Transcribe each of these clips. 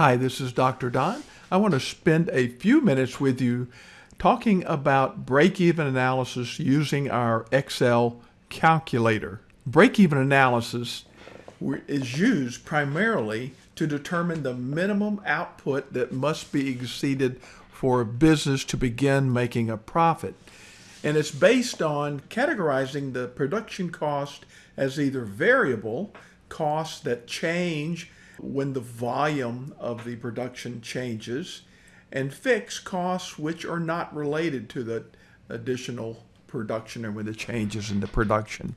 Hi, this is Dr. Don. I want to spend a few minutes with you talking about break-even analysis using our Excel calculator. Break-even analysis is used primarily to determine the minimum output that must be exceeded for a business to begin making a profit. And it's based on categorizing the production cost as either variable, costs that change when the volume of the production changes, and fixed costs which are not related to the additional production or with the changes in the production.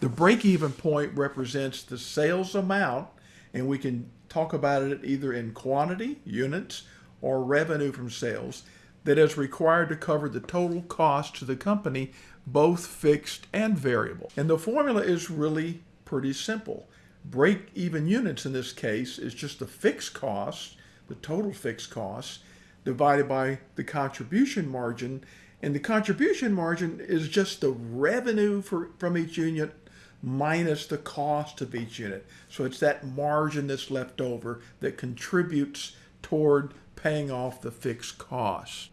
The break-even point represents the sales amount, and we can talk about it either in quantity, units, or revenue from sales that is required to cover the total cost to the company, both fixed and variable. And the formula is really pretty simple break even units in this case is just the fixed cost, the total fixed cost, divided by the contribution margin. And the contribution margin is just the revenue for, from each unit minus the cost of each unit. So it's that margin that's left over that contributes toward paying off the fixed costs.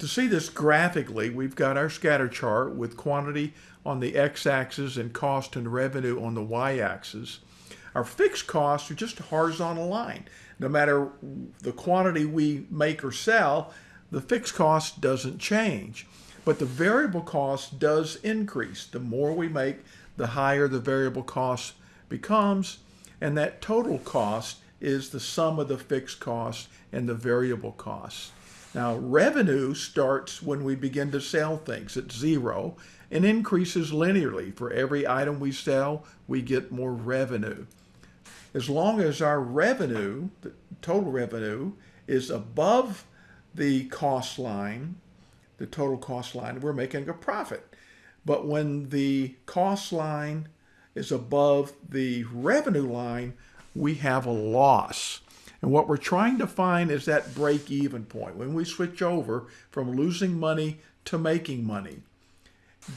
To see this graphically, we've got our scatter chart with quantity on the x-axis and cost and revenue on the y-axis. Our fixed costs are just a horizontal line. No matter the quantity we make or sell, the fixed cost doesn't change. But the variable cost does increase. The more we make, the higher the variable cost becomes. And that total cost is the sum of the fixed cost and the variable costs. Now, revenue starts when we begin to sell things at zero and increases linearly. For every item we sell, we get more revenue. As long as our revenue, the total revenue, is above the cost line, the total cost line, we're making a profit. But when the cost line is above the revenue line, we have a loss. And what we're trying to find is that break-even point. When we switch over from losing money to making money,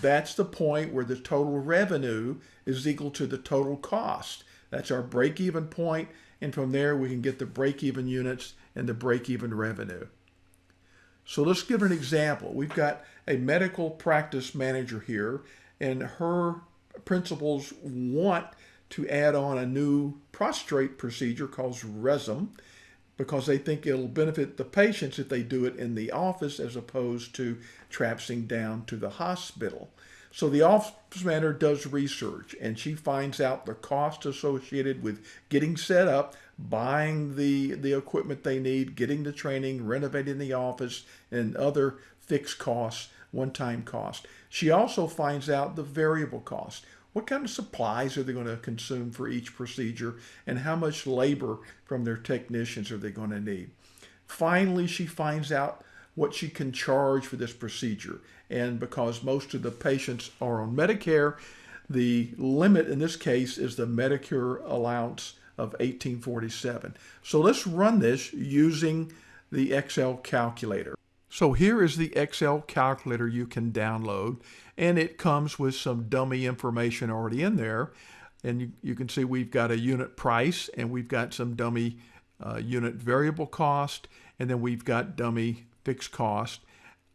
that's the point where the total revenue is equal to the total cost. That's our break-even point, and from there we can get the break-even units and the break-even revenue. So let's give an example. We've got a medical practice manager here, and her principals want to add on a new prostrate procedure called Rezum because they think it'll benefit the patients if they do it in the office as opposed to traipsing down to the hospital. So the office manager does research and she finds out the cost associated with getting set up, buying the, the equipment they need, getting the training, renovating the office, and other fixed costs, one-time costs. She also finds out the variable cost. What kind of supplies are they going to consume for each procedure and how much labor from their technicians are they going to need? Finally, she finds out what she can charge for this procedure. And because most of the patients are on Medicare, the limit in this case is the Medicare allowance of 1847. So let's run this using the Excel calculator. So here is the Excel calculator you can download and it comes with some dummy information already in there. And you, you can see we've got a unit price and we've got some dummy uh, unit variable cost and then we've got dummy fixed cost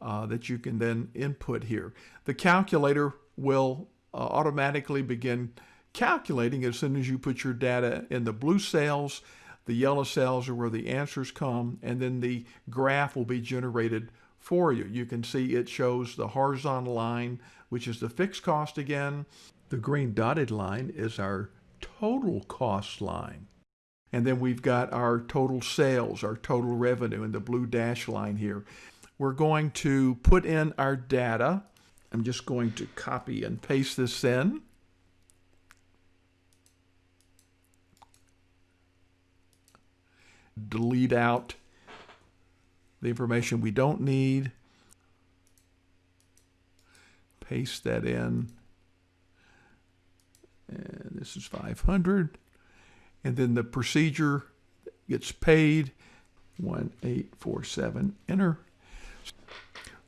uh, that you can then input here. The calculator will uh, automatically begin calculating as soon as you put your data in the blue cells the yellow cells are where the answers come, and then the graph will be generated for you. You can see it shows the horizontal line, which is the fixed cost again. The green dotted line is our total cost line. And then we've got our total sales, our total revenue, and the blue dash line here. We're going to put in our data. I'm just going to copy and paste this in. Delete out the information we don't need. Paste that in. And this is 500. And then the procedure gets paid. 1847, enter.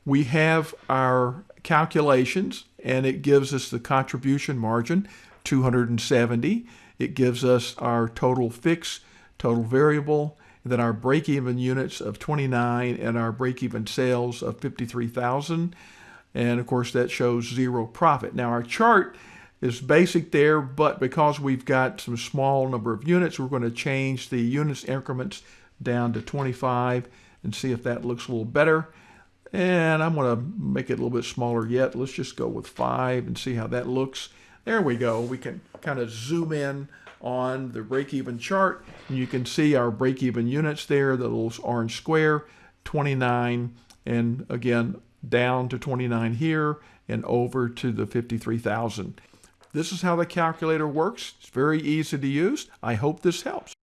We have our calculations and it gives us the contribution margin, 270. It gives us our total fixed total variable, then our break-even units of 29 and our break-even sales of 53,000. And of course, that shows zero profit. Now, our chart is basic there, but because we've got some small number of units, we're going to change the units increments down to 25 and see if that looks a little better. And I'm going to make it a little bit smaller yet. Let's just go with five and see how that looks. There we go. We can kind of zoom in on the break-even chart. And you can see our break-even units there, the little orange square, 29, and again, down to 29 here and over to the 53,000. This is how the calculator works. It's very easy to use. I hope this helps.